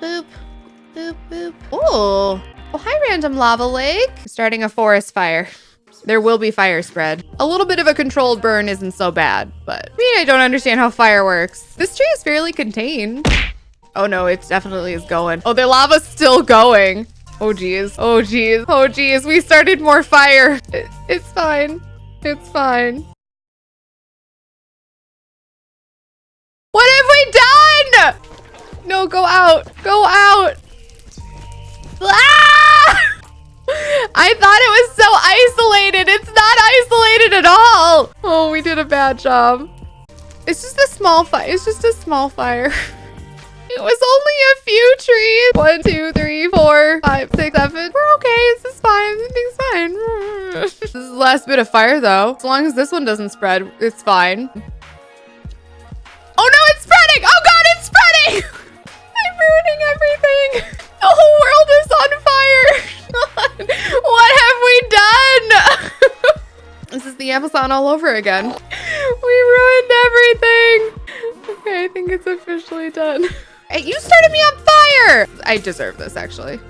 boop, boop, boop. Oh, oh, hi, random lava lake. Starting a forest fire. There will be fire spread. A little bit of a controlled burn isn't so bad, but I mean, I don't understand how fire works. This tree is fairly contained. Oh no, it definitely is going. Oh, the lava's still going. Oh geez. Oh geez. Oh geez. We started more fire. It, it's fine. It's fine. What have we done? No, go out. Go out. Ah! I thought it was so isolated. It's not isolated at all. Oh, we did a bad job. It's just a small fire. It's just a small fire. It was only a few trees. One, two, three, four, five, six, seven. We're okay. This is fine. Everything's fine. this is the last bit of fire, though. As long as this one doesn't spread, it's fine. Oh, no, it's spreading. Oh, God, it's spreading. I'm ruining everything. The whole world is on fire. what have we done? this is the Amazon all over again. We ruined everything. Okay, I think it's officially done. Hey, you started me on fire! I deserve this, actually.